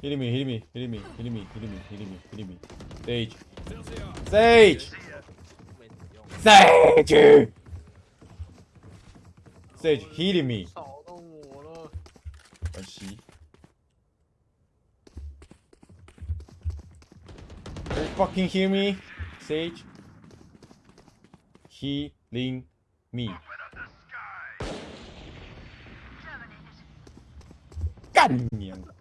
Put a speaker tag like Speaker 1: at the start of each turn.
Speaker 1: Hitting me, hitting me, hitting me, hitting me, hitting me, hitting me, hitting me. Sage. Sage! Sage! Sage hitting me.
Speaker 2: สองต้องหัวเลย
Speaker 1: 啊西。Can you fucking hear me? Sage? Healing me. 干你娘的！